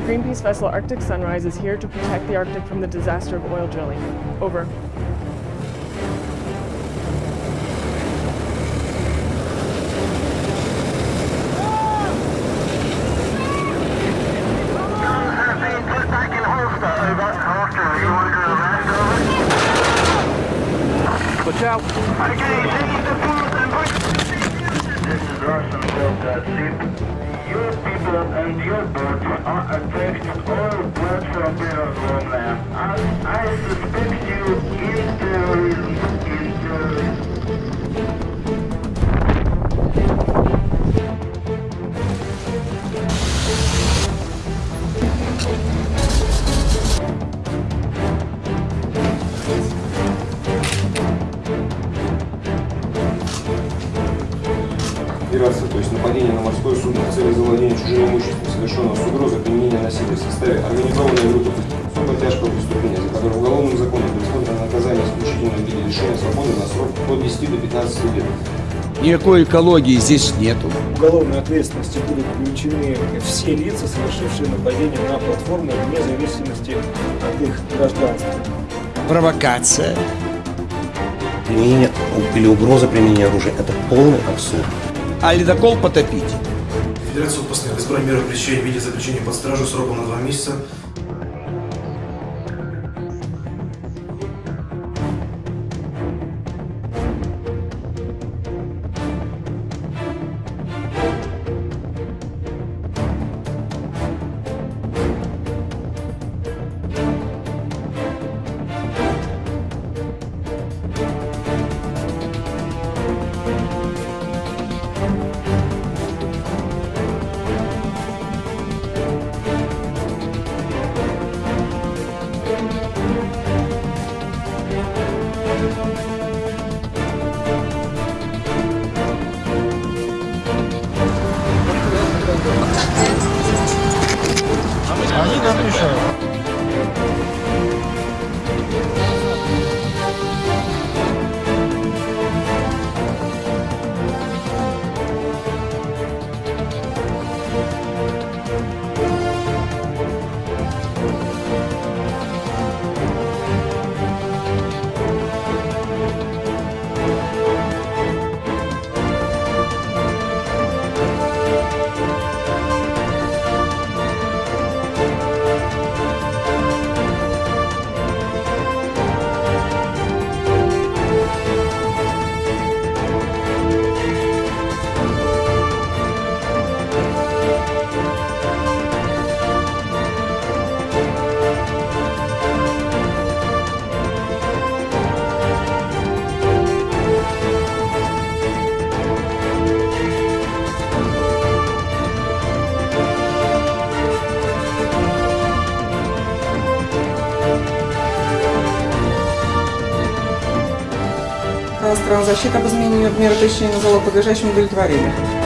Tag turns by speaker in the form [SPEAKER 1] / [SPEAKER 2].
[SPEAKER 1] The Greenpeace vessel Arctic Sunrise is here to protect the Arctic from the disaster of oil drilling. Over.
[SPEAKER 2] Watch out.
[SPEAKER 3] This is Russian Delta ship and your boat are attached all platform platforms on land. I, I suspect
[SPEAKER 4] Операция, то есть нападение на морское судно в цели завладения чужим имуществом, совершенного с угрозой применения насилия в составе организованной группы особо тяжкого преступления, за которое уголовным законом предусмотрено наказание исключительно в виде лишения свободы на срок от 10 до 15 лет.
[SPEAKER 2] Никакой экологии здесь нету.
[SPEAKER 5] уголовной ответственности будут привлечены все лица, совершившие нападение на платформу, вне зависимости от их гражданства.
[SPEAKER 2] Провокация.
[SPEAKER 6] Применение или угроза применения оружия – это полный абсурд.
[SPEAKER 2] А ледокол потопить.
[SPEAKER 7] Федерация постановила избрать меры в виде заключения под стражу сроком на два месяца.
[SPEAKER 8] 啊，一리다 행, Стран защиты об изменении меры пресечения на залог подлежащим удовлетворению.